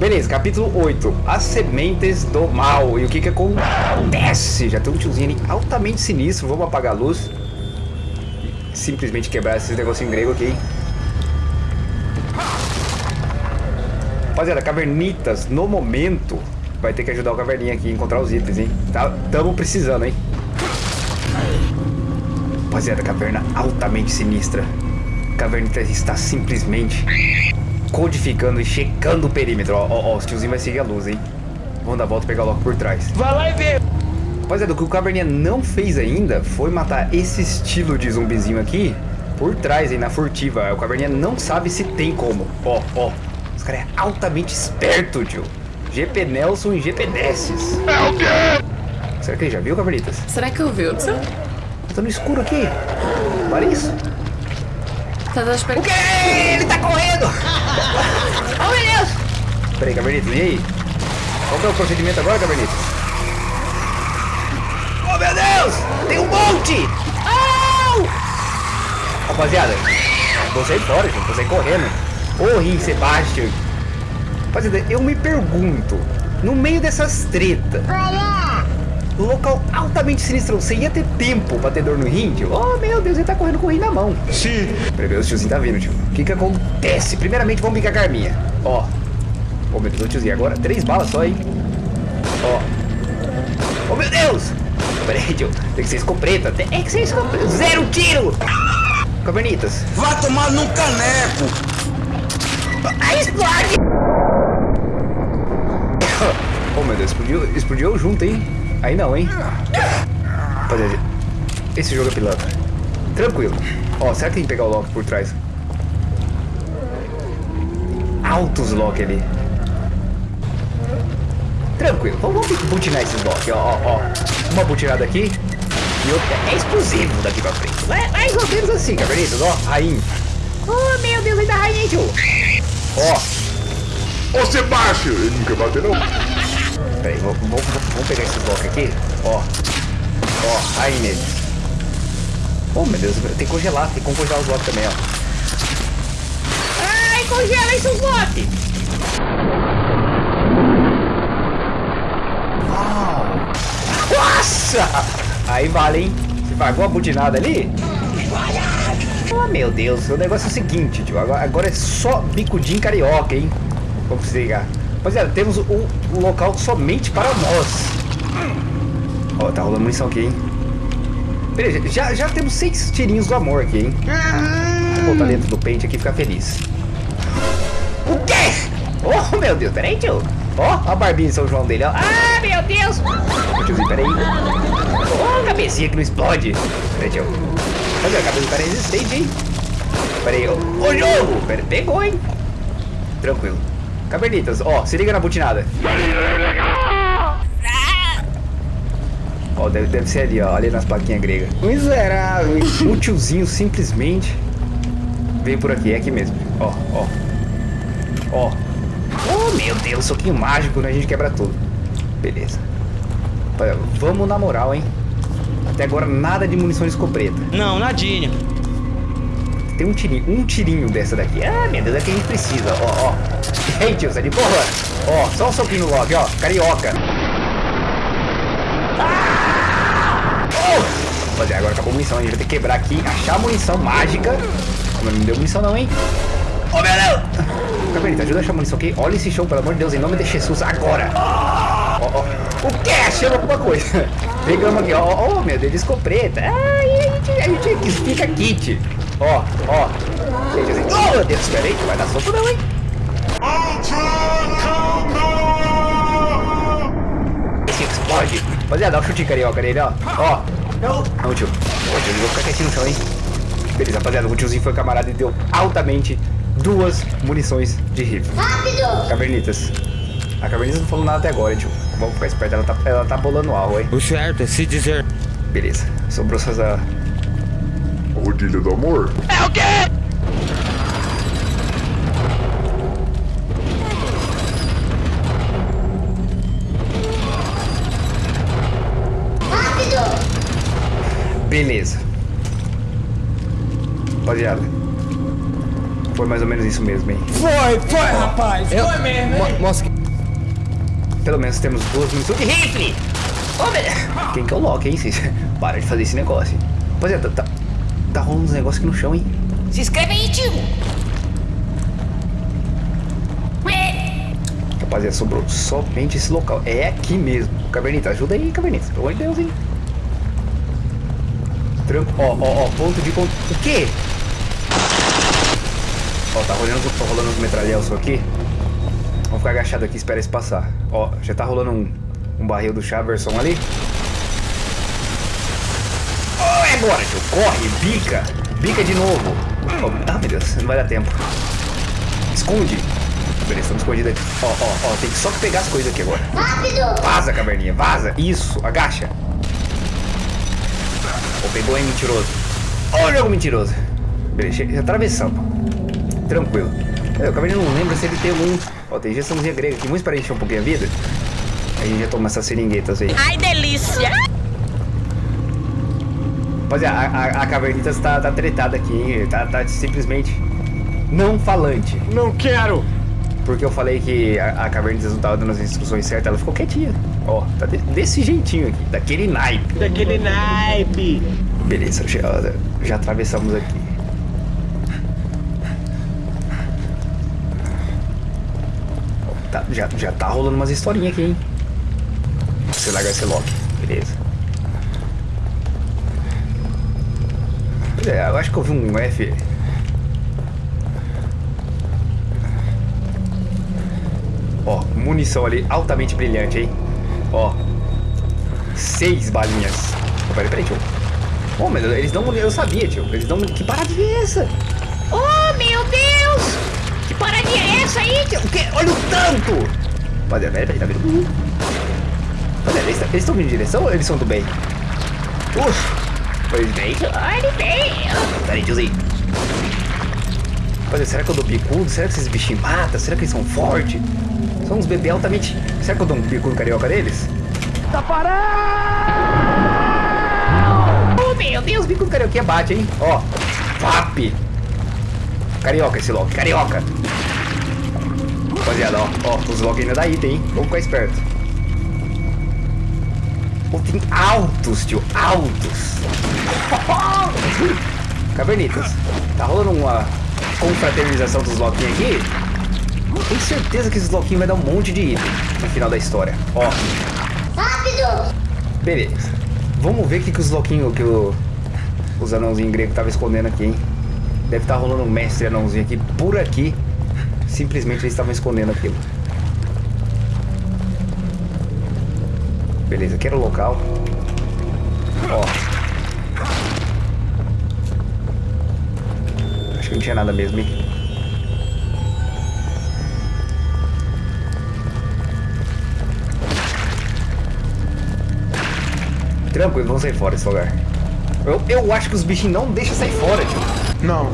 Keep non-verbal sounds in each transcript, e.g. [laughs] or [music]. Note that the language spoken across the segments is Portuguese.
Beleza, capítulo 8. As sementes do mal. E o que que acontece? Já tem um tiozinho ali altamente sinistro. Vamos apagar a luz. Simplesmente quebrar esses negocinhos grego aqui. Rapaziada, cavernitas, no momento, vai ter que ajudar o caverninha aqui a encontrar os itens, hein? Tá, tamo precisando, hein? Rapaziada, caverna altamente sinistra. Cavernita está simplesmente codificando e checando o perímetro. Ó, ó, ó, os tiozinhos vai seguir a luz, hein? Vamos dar a volta e pegar logo por trás. Vai lá e vê. Rapaziada, o que o Caverninha não fez ainda foi matar esse estilo de zumbizinho aqui por trás, hein, na furtiva. O Caverninha não sabe se tem como. Ó, ó. Esse cara é altamente esperto, tio. GP Nelson e GP Desses. É o quê? Será que ele já viu, Cavernitas? Será que ouviu? Tá no escuro aqui. Para isso. Tá. O quê? Ele tá correndo! [laughs] oh, meu Deus! Peraí, Cavernitas, e aí? Qual que é o procedimento agora, Cavernitas? Oh, meu Deus! Tem um monte! Au! Rapaziada, vou sair fora, gente. Vou sair correndo. Ô, Rim Sebastian. Rapaziada, eu me pergunto, no meio dessas tretas, um local altamente sinistro, você ia ter tempo pra ter dor no rim, tio? Oh, meu Deus, ele tá correndo com o rim na mão. Sim. Peraí, o tiozinho tá vindo, tio. O que que acontece? Primeiramente, vamos com a arminha. Ó. Ô, meu Deus, tiozinho, agora três balas só, hein? Ó. Ô, meu Deus! Peraí, tio. Tem que ser escopeta. Tem que ser escopeta. Zero tiro! Cavernitas. Vai tomar num caneco. Aí explode! [coughs] Oh, meu Deus, explodiu, explodiu junto, hein? Aí não, hein? Rapaziada, esse jogo é pilantra. Tranquilo. Ó, será que tem que pegar o lock por trás? Altos lock ali. Tranquilo. Vamos, vamos butinar esses lock, ó, ó, ó. Uma butinada aqui e outra. É explosivo daqui pra frente. É mais ou menos assim, cavernitas, ó. Rainha. Oh, meu Deus, ainda rainha, tio. Ó, Ô, Sebastião. Ele não quer bater, não. Peraí, vamos, pegar esse bloco aqui. Ó. Ó, aí nele. Oh, meu Deus, tem que congelar. Tem como congelar os blocos também, ó. Ai, congela esses blocos! Uau! Nossa! Aí vale, hein? Você pagou a butinada ali? Oh, meu Deus. O negócio é o seguinte, tio. Agora, agora é só bicudinho carioca, hein? Vamos desligar. Rapaziada, temos um, local somente para nós. Ó, tá rolando munição aqui, hein? Beleza, já, já temos seis tirinhos do amor aqui, hein? Vou botar dentro do pente aqui e ficar feliz. O quê? Oh, meu Deus, peraí, tio. Ó, a barbinha de São João dele, ó. Ah, meu Deus. Ô, tiozinho, peraí. Ó, a cabecinha que não explode. Peraí, tio. Olha, a cabeça do cara é resistente, hein? Peraí, ó. Ô, jogo. Pegou, hein? Tranquilo. Cavernitas, ó, se liga na butinada. Ó, deve, deve ser ali, ó, ali nas plaquinhas gregas. Miserável? O [laughs] tiozinho simplesmente veio por aqui, é aqui mesmo. Ó, ó. Ó. Oh, meu Deus, soquinho mágico, né? A gente quebra tudo. Beleza. Vamos na moral, hein? Até agora nada de munição de escopeta. Não, nadinha. Tem um tirinho, um tirinho dessa daqui. Ah, meu Deus, é que a gente precisa. Ó, ó. Ei, tio, de porra. Ó, só um soquinho no ó. Carioca. Ah! Oh! Agora acabou a munição. A gente vai ter que quebrar aqui, achar a munição mágica. Mas não deu munição não, hein? Ô, oh, meu Deus! [laughs] Caberita, ajuda a achar a munição aqui. Olha esse show, pelo amor de Deus, em nome de Jesus, agora. Ó, ó. O quê? Achamos alguma coisa. [laughs] Pegamos aqui, ó. Ó, meu Deus, escopeta. Ai, a gente, a gente fica kit. Ó, ó. Gente, assim. Oh, meu Deus, espera aí, que vai dar soco não, hein? Esse explode. Rapaziada, dá um chute carioca nele, ó. Ó. Não. Não, tio. Ô, tio, eu vou ficar quietinho no chão, hein? Beleza, rapaziada, o tiozinho foi camarada e deu altamente duas munições de rifle. Rápido! Cavernitas. A Cavernitas não falou nada até agora, tio. Vamos ficar esperto, ela tá, ela tá bolando algo, hein? O certo é se dizer. Beleza. Sobrou só essa... Rodilha do amor. É o quê? Rápido! Beleza. Rapaziada. Foi mais ou menos isso mesmo, hein? Foi, foi, rapaz. Foi mesmo, hein? Mostra que... Pelo menos temos duas munições de rifle! Ô, velho! Quem que é o Loki, hein? Vocês para de fazer esse negócio. Rapaziada, tá, tá, rolando uns negócios aqui no chão, hein? Se inscreve aí, tio. Rapaziada, sobrou somente esse local. É aqui mesmo. Cavernita, ajuda aí, Cavernita. Pelo amor de Deus, hein? Tranco. Ó, ó, ó. Ponto de... Con... O quê? Ó, tá rolando, tá rolando uns metralhelsos aqui. Vamos ficar agachado aqui e esperar esse passar. Ó, já tá rolando um, um barril do Chaverson ali. Oh, agora, tio. Corre, bica. Bica de novo. Oh, ah, meu Deus, não vai dar tempo. Esconde. Beleza, estamos escondidos aqui. Ó, ó, ó, tem que só pegar as coisas aqui agora. Rápido. Vaza, caverninha, vaza. Isso, agacha. Ó, pegou, hein, mentiroso. Ó o jogo mentiroso. Beleza, atravessamos. Tranquilo. É, o caverninha não lembra se ele tem um... Ó, tem injeçãozinha grega aqui. Vamos esperar encher um pouquinho a vida. Aí a gente já toma essas seringuetas aí. Ai, delícia. Rapaziada, a, a, Cavernitas tá, tá tretada aqui, hein? Tá, tá simplesmente não falante. Não quero. Porque eu falei que a, a Cavernitas não tava dando as instruções certas, ela ficou quietinha. Ó, tá de- desse jeitinho aqui, daquele naipe. Daquele naipe. Beleza, já, já atravessamos aqui. Tá, já, já tá rolando umas historinhas aqui, hein? Você largar esse lock, beleza. É, eu acho que eu vi um F. Ó, munição ali altamente brilhante, hein? Ó, seis balinhas. Oh, peraí, peraí, tio. Oh, mas eles dão Eu sabia, tio. Eles dão. Que paradinha é essa? Oh, meu Deus. Que paradinha é essa aí, tio? O quê? Olha o tanto! Rapaziada, peraí, peraí, tá? Rapaziada, eles eles estão vindo em direção ou eles são do bem? Uf! Eles bem? Olha bem. Peraí, tiozinho. Rapaziada, será que eu dou bicudo? Será que esses bichinhos matam? Será que eles são fortes? São uns bebês altamente. Será que eu dou um bicudo carioca deles? Oh, meu Deus. Deus, bico do carioquinha bate, hein? Ó, FAP. Carioca esse Loki, carioca. Rapaziada, ó, ó, os Loki ainda dá item, hein? Vamos ficar esperto. Pô, tem altos, tio, altos. [laughs] Cavernitas, tá rolando uma confraternização dos Loquinhos aqui? Tenho certeza que esses Loquinhos vai dar um monte de item no final da história. Ó, Rápido! Beleza. Vamos ver o que, que os louquinhos que o, os anãozinhos gregos estavam escondendo aqui, hein? Deve estar rolando um mestre anãozinho aqui por aqui. Simplesmente eles estavam escondendo aquilo. Beleza, aqui era o local. Ó. Acho que não tinha nada mesmo, hein? Tranquilo, vamos sair fora desse lugar. Eu, eu acho que os bichinhos não deixam sair fora, tio. Não.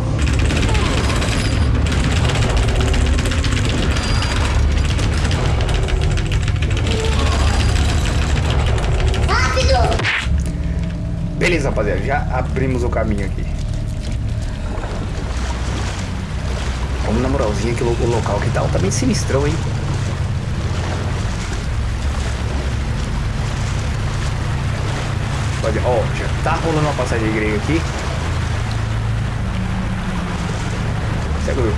Beleza, rapaziada, já abrimos o caminho aqui. Vamos na moralzinha que o, local que tá altamente sinistrão, hein? Pode, ó, já tá rolando uma passagem grega aqui. Seguro.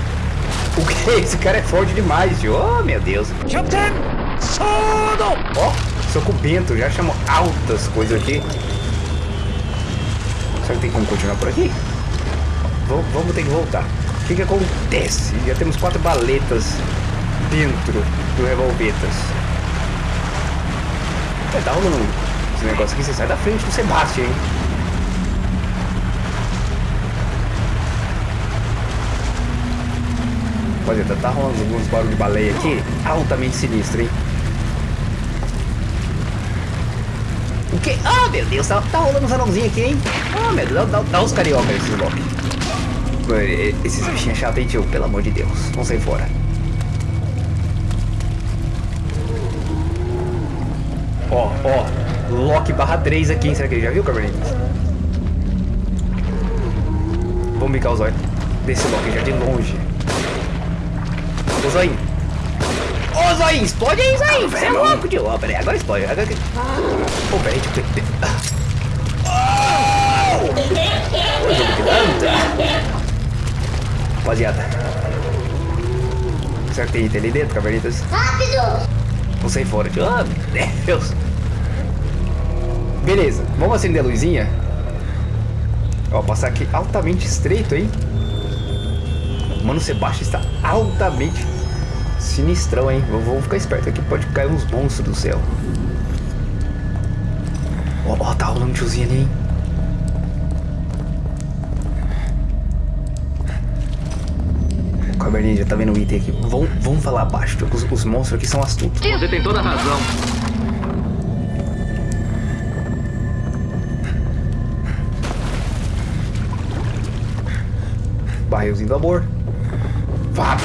O que? [laughs] Esse cara é forte demais, tio. Oh, meu Deus. Captain! Sono! Ó, sou com o Bento, já chamou altas coisas aqui. Será que tem como continuar por aqui? Vamos, vamos ter que voltar. O que que acontece? Já temos quatro baletas dentro do revolvetas. É, tá rolando esse negócio aqui, você sai da frente do Sebastian, hein? Rapaziada, tá rolando alguns barulhos de baleia aqui, altamente sinistro, hein? O que? Ah, meu Deus, tá, tá rolando uns anãozinhos aqui, hein? Ah, meu Deus, dá, dá, dá os carioca nesses blocos. Esses bichinhos chatos, hein, tio? Pelo amor de Deus. Vamos sair fora. Ó, ó. Lock barra 3 aqui, hein? Será que ele já viu, Carboninhos? Vamos bicar os olhos desse Loki já de longe. Ô, Zoinho. Ô, Zoinho, explode aí, Zoinho. Você é louco, tio. Ó, peraí, agora explode. Agora... Ô, peraí, tio. Oh! Rapaziada. Será que tem item ali dentro, cavernitas? Rápido! Vou sair fora, tio. Ah, meu Deus. Beleza, vamos acender a luzinha. Ó, passar aqui altamente estreito, hein? Mano, o Sebastião está altamente sinistrão, hein? Vou, vou ficar esperto aqui, pode cair uns monstros do céu. Ó, ó, tá rolando um tiozinho ali, hein? Cabernet já tá vendo o item aqui. Vamos, vamos falar baixo, tio, os, os monstros aqui são astutos. Você tem toda a razão. Barrilzinho do amor. Vá!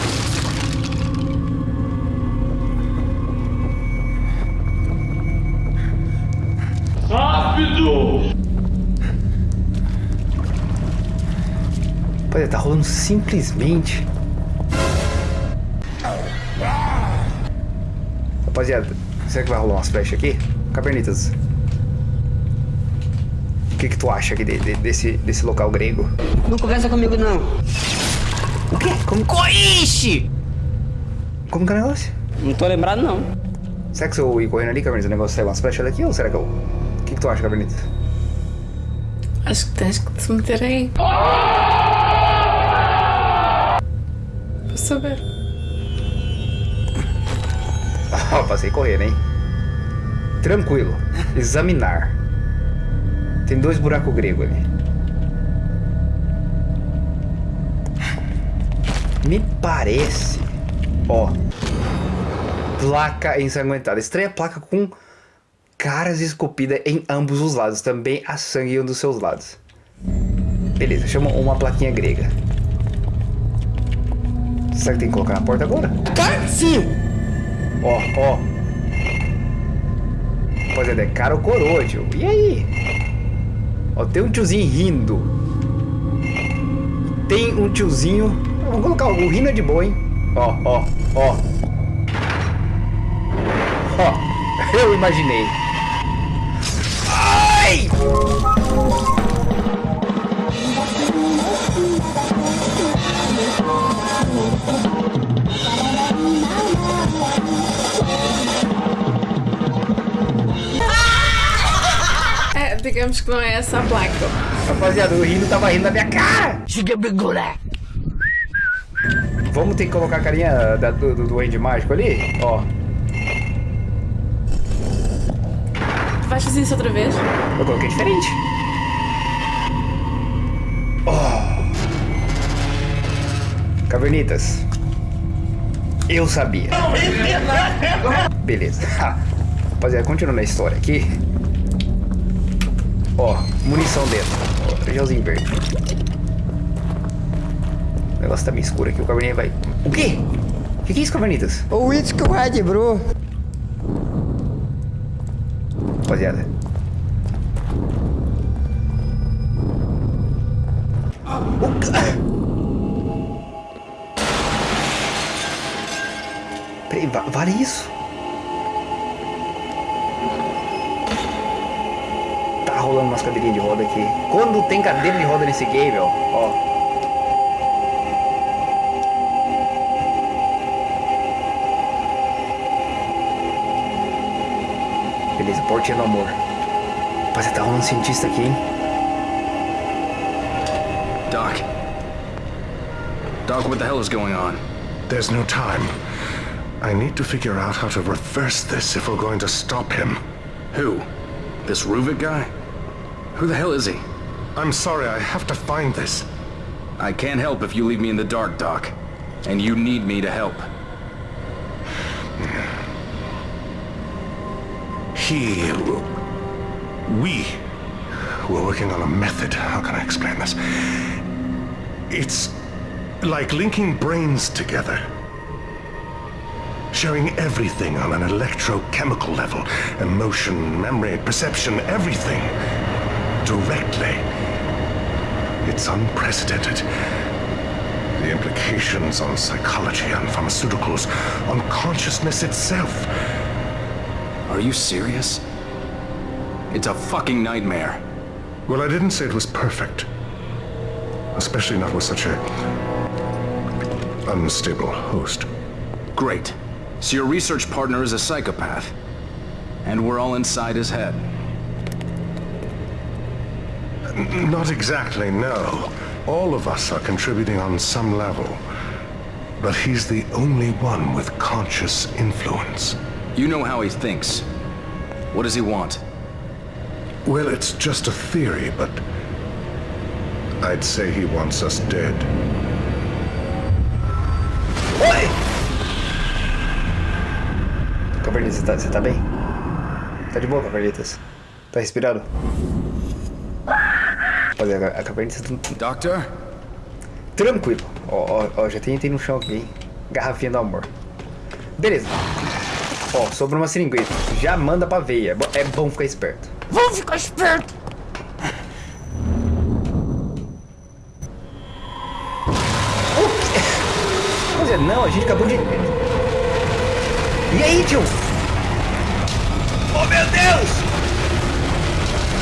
Rapaziada, tá rolando simplesmente. Rapaziada, será que vai rolar umas flechas aqui? Cabernitas. O que que tu acha aqui de- de- desse, desse local grego? Não conversa comigo, não. O quê? Como, Coixe! como que é o negócio? Não tô lembrado, não. Será que se eu ir correndo ali, Cabernitas, o negócio sai umas flechas daqui ou será que eu... O que que tu acha, Cabernitas? Acho que tens que te meter aí. Saber. Ó, passei correndo, hein? Tranquilo. Examinar. Tem dois buracos gregos ali. Me parece. Ó. Placa ensanguentada. Estranha placa com caras esculpidas em ambos os lados. Também há sangue em um dos seus lados. Beleza, chama uma plaquinha grega. Será que tem que colocar na porta agora? Sim! Ó, ó. Rapaziada, é cara ou coroa, tio? E aí? Ó, tem um tiozinho rindo. Tem um tiozinho. Vamos colocar o rindo é de boa, hein? Ó, ó, ó. Ó, [laughs] eu imaginei. Ai! É, digamos que não é essa a placa. Rapaziada, o rindo tava rindo na minha cara. Vamos ter que colocar a carinha da- do, do duende mágico ali? Ó. Tu vais fazer isso outra vez? Eu coloquei diferente. Cavernitas. Eu sabia. Beleza. Rapaziada, continuando a história aqui. Ó, munição dentro. Ó, gelzinho verde. O negócio tá meio escuro aqui. O caverninha vai. O quê? O que, que é isso, cavernitas? O o Red Bro. Rapaziada. O vale isso? Tá rolando umas cadeirinhas de roda aqui. Quando tem cadeira de roda nesse game, ó. ó. Beleza, portinha do amor. Rapaziada, tá rolando um cientista aqui, hein? Doc. Doc, what the hell is going on? There's no time. I need to figure out how to reverse this if we're going to stop him. Who? This Ruvik guy? Who the hell is he? I'm sorry, I have to find this. I can't help if you leave me in the dark, Doc. And you need me to help. He... We were working on a method. How can I explain this? It's like linking brains together. Showing everything on an electrochemical level. Emotion, memory, perception, everything. Directly. It's unprecedented. The implications on psychology, on pharmaceuticals, on consciousness itself. Are you serious? It's a fucking nightmare. Well, I didn't say it was perfect. Especially not with such a unstable host. Great. So your research partner is a psychopath. And we're all inside his head. Not exactly, no. All of us are contributing on some level. But he's the only one with conscious influence. You know how he thinks. What does he want? Well, it's just a theory, but I'd say he wants us dead. Oi! Cavernitas, você tá, você tá bem? Tá de boa, Cavernitas? Tá respirando? Rapaziada, a Cavernitas tá Doctor? tranquilo. Ó, ó, ó, já tem item no chão aqui, hein? Garrafinha do amor. Beleza. Ó, sobrou uma seringueta. Já manda pra veia. É bo- bom ficar esperto. Vamos ficar esperto. Não, a gente acabou de... E aí, tio? Meu Deus!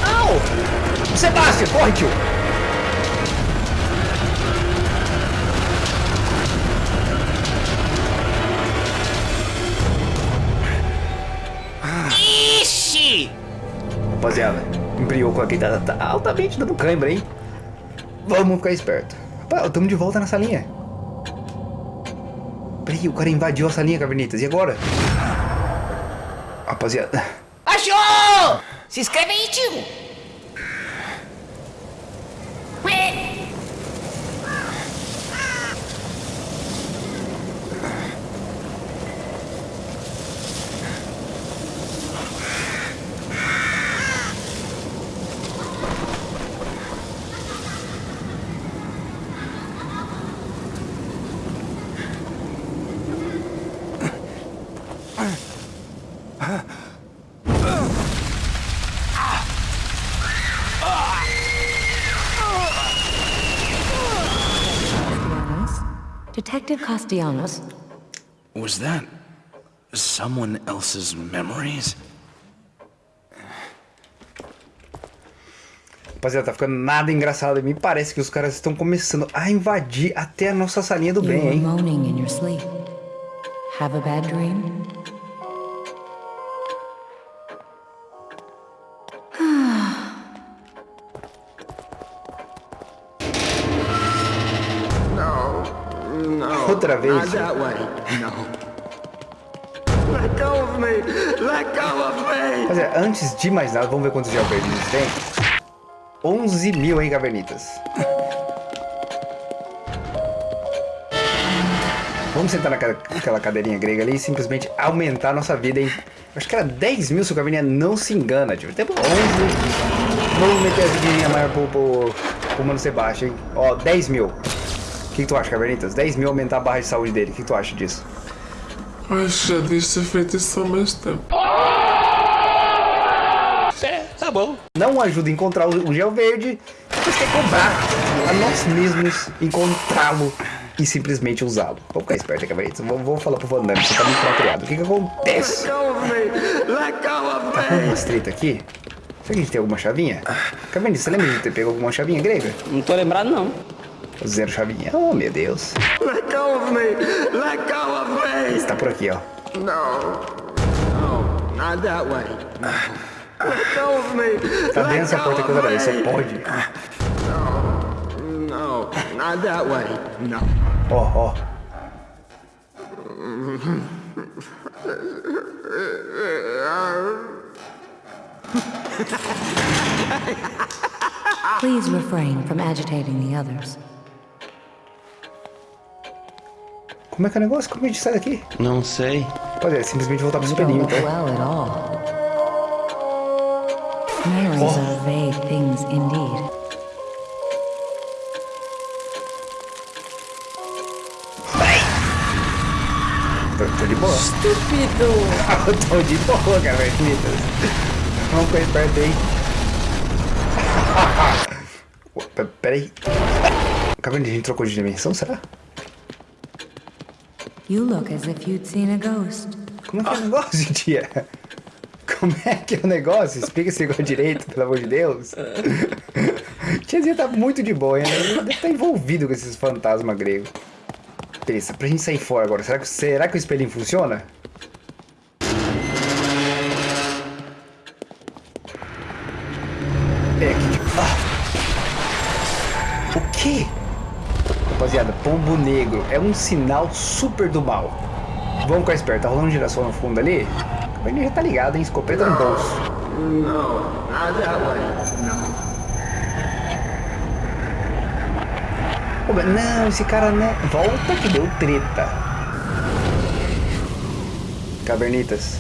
Au! Sebastião, corre, tio! Ixi! Rapaziada, embriocou aqui, tá, tá altamente dando cãibra, hein? Vamos ficar esperto. Rapaz, estamos de volta na salinha. Peraí, o cara invadiu a salinha, Cavernitas. E agora? Rapaziada... Achou! Se inscreve aí, [laughs] Detective Castellanos? Was that someone else's memories? Rapaziada, tá ficando nada engraçado. Me parece que os caras estão começando a invadir até a nossa salinha do bem, hein? Have a bad dream? Outra vez. Not that way. No. Let go of me. Let go of me. Rapaziada, antes de mais nada, vamos ver quantos geovernitas tem. 11 mil, hein, Cavernitas? Vamos sentar naquela cadeirinha grega ali e simplesmente aumentar a nossa vida, hein? Acho que era 10 mil se o Caverninha não se engana, tipo. Até 11. Vamos meter a vidinha maior pro, pro, pro Mano Sebastião, hein? Ó, 10 mil. O que, que tu acha, Cavernitas? 10 mil aumentar a barra de saúde dele. O que, que tu acha disso? Acho que já devias ter feito isso há mais tempo. É, tá bom. não ajuda a encontrar o gel verde, mas quer cobrar a nós mesmos encontrá-lo e simplesmente usá-lo. Vou ficar esperto, Cavernitas. Vou, vou falar pro Van Damme, você tá muito mal criado. O que que acontece? Let go of me. Let go of Tá com me. umas treta aqui? Será que a gente tem alguma chavinha? Cavernitas, você lembra de ter pego alguma chavinha grega? Não tô lembrado, não. Zero chavinha. Oh, meu Deus. Let go of me. Let go of me. Tá por aqui, ó. No. No. Not that way. Let go of me. Tá bem Let essa go porta outra vez, só me. pode. No. Not that way. No. Ó, ó. Please refrain from agitating the others. Como é que é o negócio? Como a gente sai daqui? Não sei. Pode é, simplesmente voltar pro espelhinho, então. all. Memories are vague things indeed. Tô, de boa. Estúpido! Eu [laughs] tô de boa, Cavernitas. Vamos ficar esperto aí. Ô, pe- Pera aí. A gente trocou de dimensão, será? You look as if you'd seen a ghost. Como é que é o negócio, tia? Como é que é o negócio? Explica esse negócio direito, pelo amor de Deus. Tiazinha tá muito de boa, né? Ele estar envolvido com esses fantasmas gregos. Beleza, pra gente sair fora agora, será que, será que o espelhinho funciona? É aqui. Ah. O quê? Rapaziada, pombo negro é um sinal super do mal. Vamos ficar esperto, tá rolando girassol no fundo ali? O já tá ligado, hein? Escopeta no bolso. No. Pô, mas não, esse cara não. Volta que deu treta. Cavernitas.